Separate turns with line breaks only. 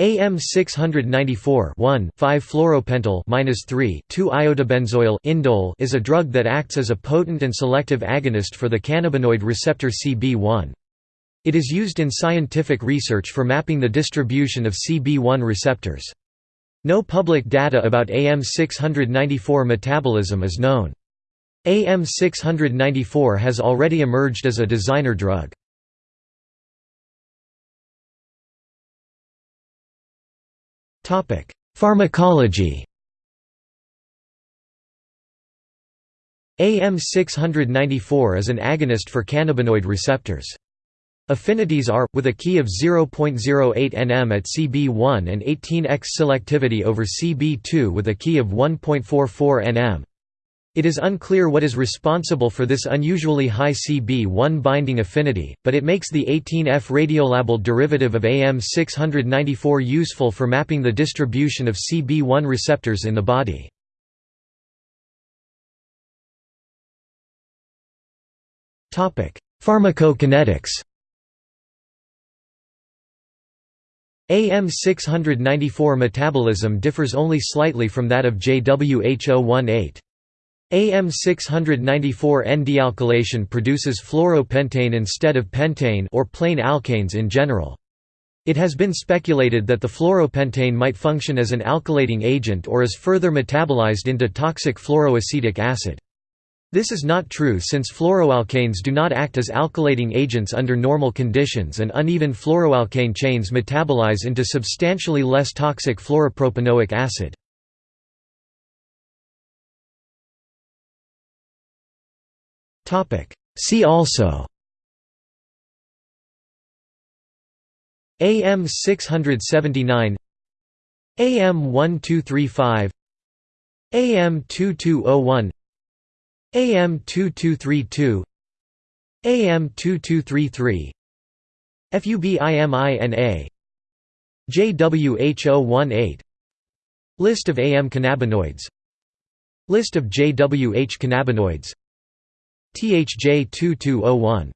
AM694 5-fluoropentyl 3 2-iodobenzoyl indole is a drug that acts as a potent and selective agonist for the cannabinoid receptor CB1. It is used in scientific research for mapping the distribution of CB1 receptors. No public data about AM694 metabolism is known. AM694 has already emerged as a designer drug. Pharmacology AM694 is an agonist for cannabinoid receptors. Affinities are, with a key of 0.08 nm at CB1 and 18x selectivity over CB2 with a key of 1.44 nm. It is unclear what is responsible for this unusually high CB1 binding affinity, but it makes the 18F radiolabeled derivative of AM694 useful for mapping the distribution of CB1 receptors in the body. Pharmacokinetics AM694 metabolism differs only slightly from that of JWH018. AM694 N-dealkylation produces fluoropentane instead of pentane or plain alkanes in general. It has been speculated that the fluoropentane might function as an alkylating agent or is further metabolized into toxic fluoroacetic acid. This is not true since fluoroalkanes do not act as alkylating agents under normal conditions and uneven fluoroalkane chains metabolize into substantially less toxic fluoropropanoic acid. See also. AM 679 AM 1235 AM 2201 AM 2232 AM 2233 FUBIMINA JWH018 List of AM cannabinoids. List of JWH cannabinoids THJ 2201